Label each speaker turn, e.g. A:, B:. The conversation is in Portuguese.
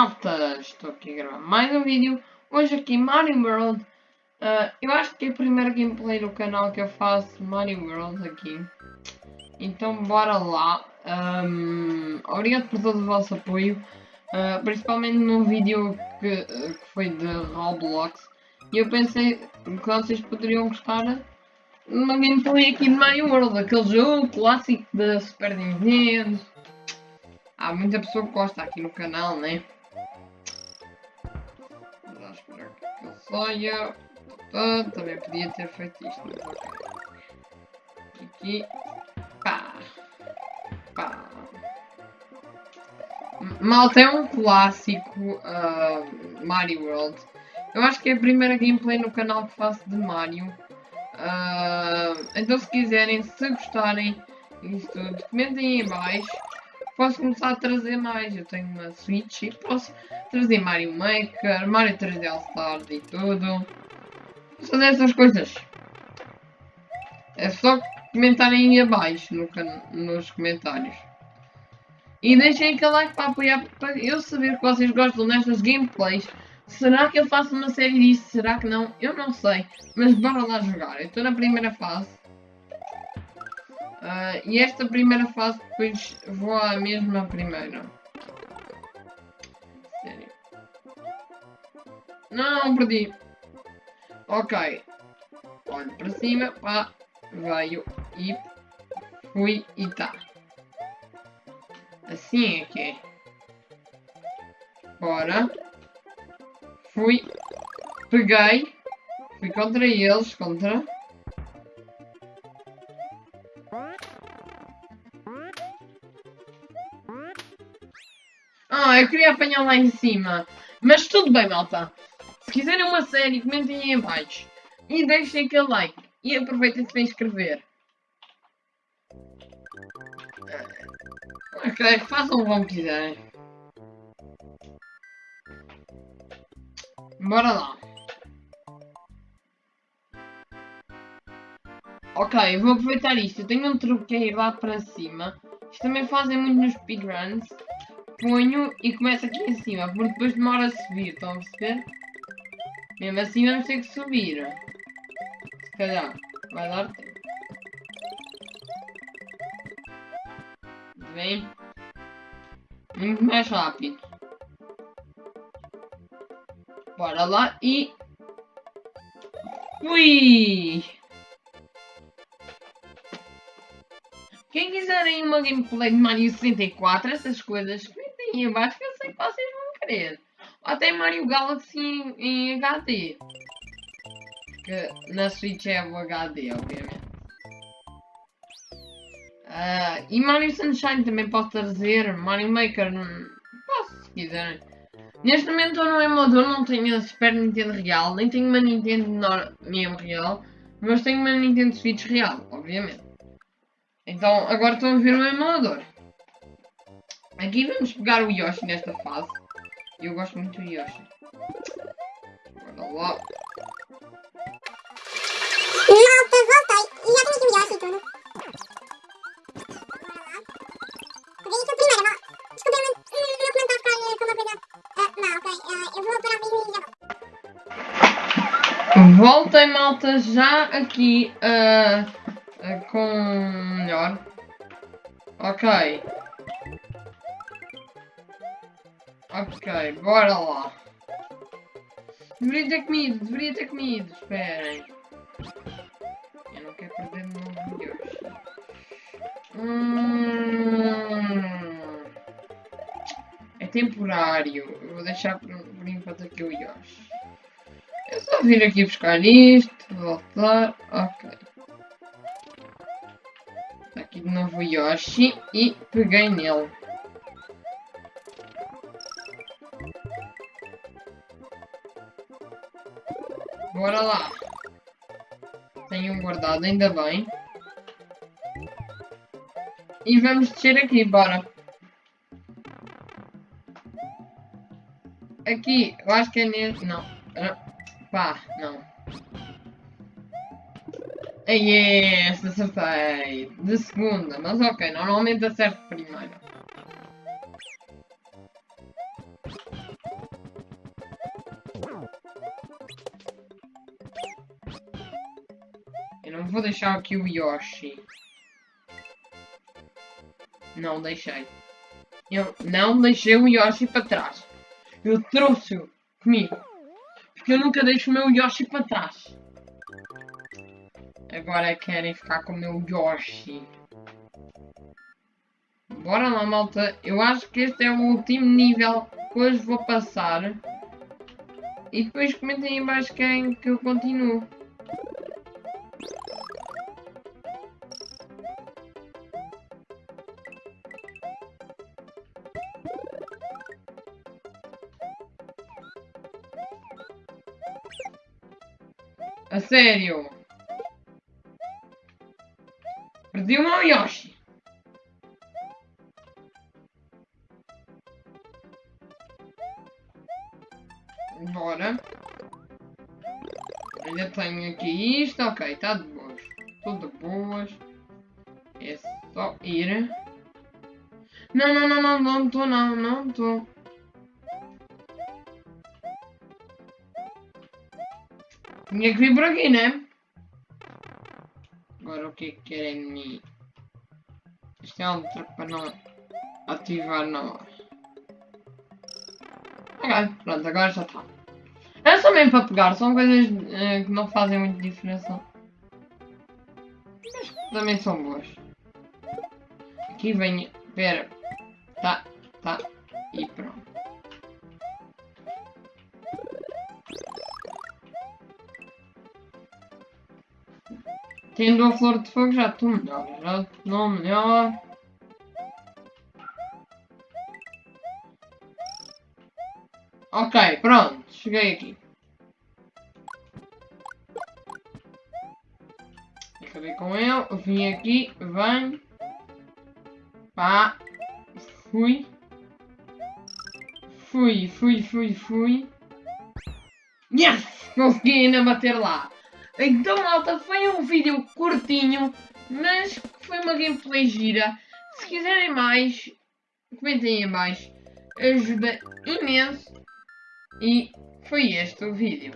A: malta, estou aqui a gravar mais um vídeo. Hoje aqui Mario World. Uh, eu acho que é a primeira gameplay no canal que eu faço Mario World aqui. Então bora lá. Um, obrigado por todo o vosso apoio. Uh, principalmente no vídeo que, que, foi de Roblox. E eu pensei que vocês poderiam gostar uma gameplay aqui de Mario World. Aquele jogo clássico da Super Nintendo. Há muita pessoa que gosta aqui no canal, né? Saia. Ah, também podia ter feito isto, mas ok. Aqui. Pá. Pá. Malta é um clássico uh, Mario World. Eu acho que é a primeira gameplay no canal que faço de Mario. Uh, então se quiserem, se gostarem disso tudo, comentem aí em baixo posso começar a trazer mais. Eu tenho uma Switch e posso trazer Mario Maker, Mario 3D All Stars e tudo. Posso fazer essas coisas. É só comentarem aí abaixo no nos comentários. E deixem aquele like para apoiar, para eu saber que vocês gostam destas gameplays. Será que eu faço uma série disso? Será que não? Eu não sei. Mas bora lá jogar. Eu estou na primeira fase. Uh, e esta primeira fase depois vou à mesma primeira. Sério. Não, perdi. Ok. Olho para cima, pá, veio e fui e tá. Assim é que é. Bora. Fui. Peguei. Fui contra eles, contra. Ah, eu queria apanhar lá em cima. Mas tudo bem, malta. Se quiserem uma série, comentem aí em baixo. E deixem aquele like. E aproveitem para inscrever. Ok, façam como quiserem. Bora lá. Ok, vou aproveitar isto. Eu tenho um truque que é ir lá para cima. Isto também fazem muito nos speedruns ponho e começo aqui em cima, porque depois demora a subir, estão a perceber? Mesmo assim vamos ter que subir. Se calhar, vai dar tempo. Vem. Muito mais rápido. Bora lá e... Ui! Quiserem uma gameplay de Mario 64, essas coisas, aí abaixo que eu sei que vocês vão querer. Ou até Mario Galaxy em, em HD. Que na Switch é o HD, obviamente. Uh, e Mario Sunshine também posso trazer. Mario Maker, posso se quiserem. Neste momento eu no emulador não tenho a Super Nintendo real, nem tenho uma Nintendo mesmo real, mas tenho uma Nintendo Switch real, obviamente. Então agora estão a ver o emulador. Aqui vamos pegar o Yoshi nesta fase. Eu gosto muito do Yoshi. Bora lá.
B: Malta, voltei. E já tenho aqui o Yoshi e tudo. Bora lá. Desculpa, eu não comentar ficar com uma coisa... Ah, não, ok. Uh, eu vou parar mesmo e já
A: volto. Voltei, malta, já aqui uh, uh, com melhor. Ok. Ok, bora lá. Deveria ter comido, deveria ter comido. Esperem. Eu não quero perder de novo de hoje. Hum... É temporário. Eu vou deixar por, por enquanto aqui o Yoshi. É só vir aqui buscar isto, voltar. Ok. Aqui de novo Yoshi e peguei nele. Bora lá. Tenho um guardado, ainda bem. E vamos descer aqui, bora. Aqui, eu acho que é nesse... Não. Pá, não. É Yes, acertei. De segunda, mas ok, normalmente acerto primeiro. Eu não vou deixar aqui o Yoshi. Não deixei. Eu não deixei o Yoshi para trás. Eu trouxe-o comigo. Porque eu nunca deixo o meu Yoshi para trás. Agora querem ficar com o meu Yoshi. Bora lá, malta. Eu acho que este é o último nível que hoje vou passar. E depois comentem em baixo quem que eu continuo. A sério. Perdi o meu Yoshi. Bora. Ainda tenho aqui isto. Ok, está de boas. Tudo de boas. É só ir. Não, não, não, não, não estou, não, não estou. Tinha que vir por aqui, né? O que que querem de mim? Isto é truque para não ativar hora. Ok, pronto, agora já está. É só mesmo para pegar, são coisas eh, que não fazem muita diferença. Mas também são boas. Aqui vem, pera, tá, tá, e pronto. Tendo a flor de fogo já estou melhor, já estou melhor. Ok, pronto, cheguei aqui. Acabei com ele, vim aqui, venho. Pá, fui. Fui, fui, fui, fui. Yes! Consegui ainda bater lá. Então, malta, foi um vídeo curtinho, mas foi uma gameplay gira. Se quiserem mais, comentem aí abaixo. Ajuda imenso. E foi este o vídeo.